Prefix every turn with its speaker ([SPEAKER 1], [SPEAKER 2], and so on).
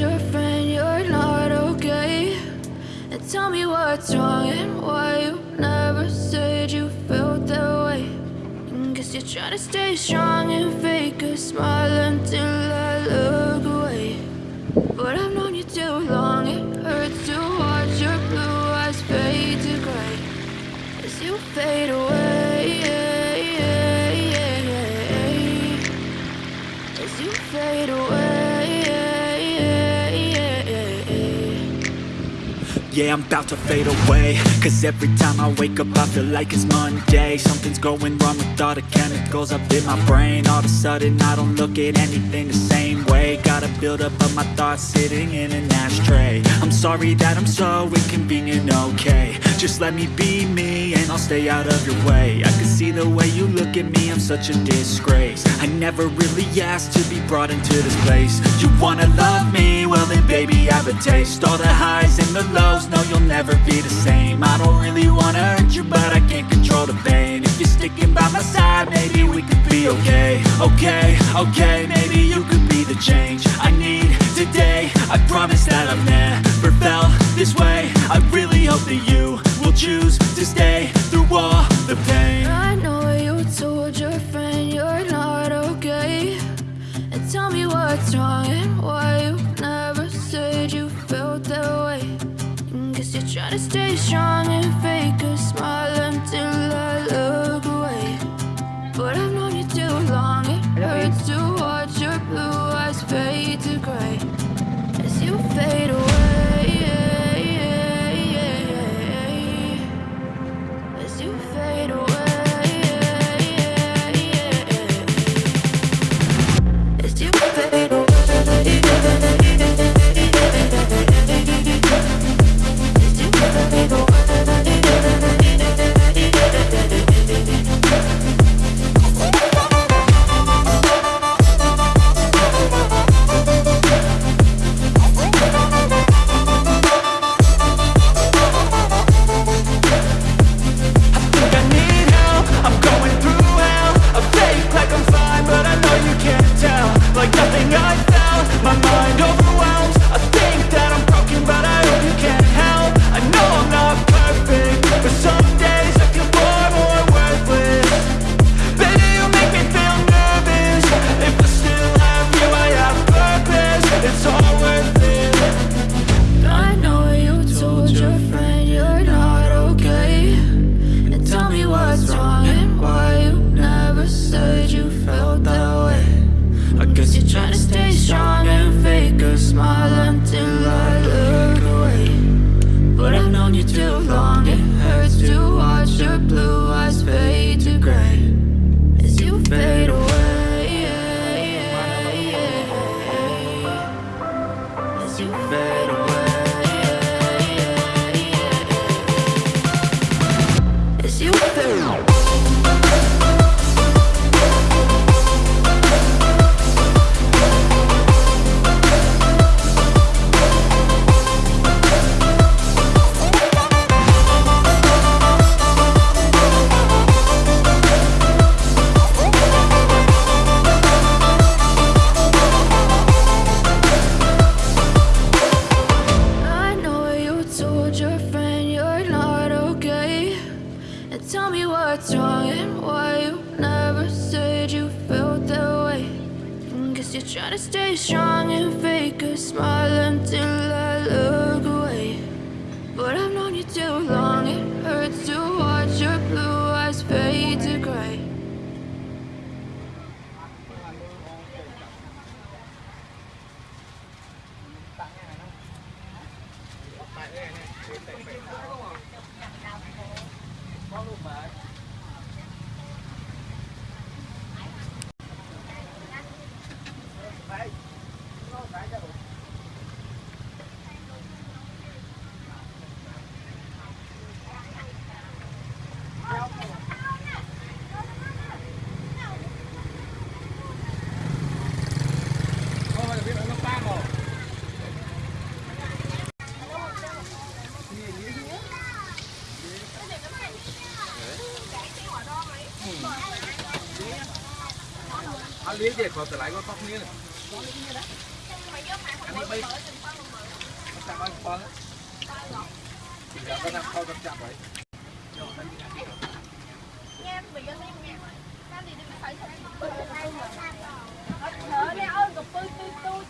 [SPEAKER 1] your friend you're not okay? And tell me what's wrong and why you never said you felt that way. And guess you're trying to stay strong and fake a smile until I look away. But I've known you too long, it hurts to watch your blue eyes fade to gray as you fade away.
[SPEAKER 2] Yeah, I'm about to fade away. Cause every time I wake up I feel like it's Monday. Something's going wrong with all the chemicals up in my brain. All of a sudden I don't look at anything the same way. Gotta build up of my thoughts sitting in an ashtray. I'm sorry that I'm so inconvenient, okay. Just let me be me and I'll stay out of your way. I can see the way you look at me, I'm such a disgrace. I never really asked to be brought into this place. You wanna love me? Well then baby I have a taste. All the highs and the lows, no you'll never be the same. I don't really wanna hurt you but I can't control the pain. If you're sticking by my side, maybe we could be okay. Okay, okay, maybe you could be the change I need today. I promise that I've never felt this way. I really hope that you will choose to stay
[SPEAKER 1] strong and fake your friend you're not okay. And tell me what's wrong and why you never said you felt that way. And guess you're trying to stay strong and fake a smile until
[SPEAKER 3] anh lý còn lại có tóc miếng này anh đi bay. Chạm anh con giờ có năm con con chạm vậy.
[SPEAKER 4] Em bị dân em nghe. Em thì đừng phải sợ em Hãy subscribe cho kênh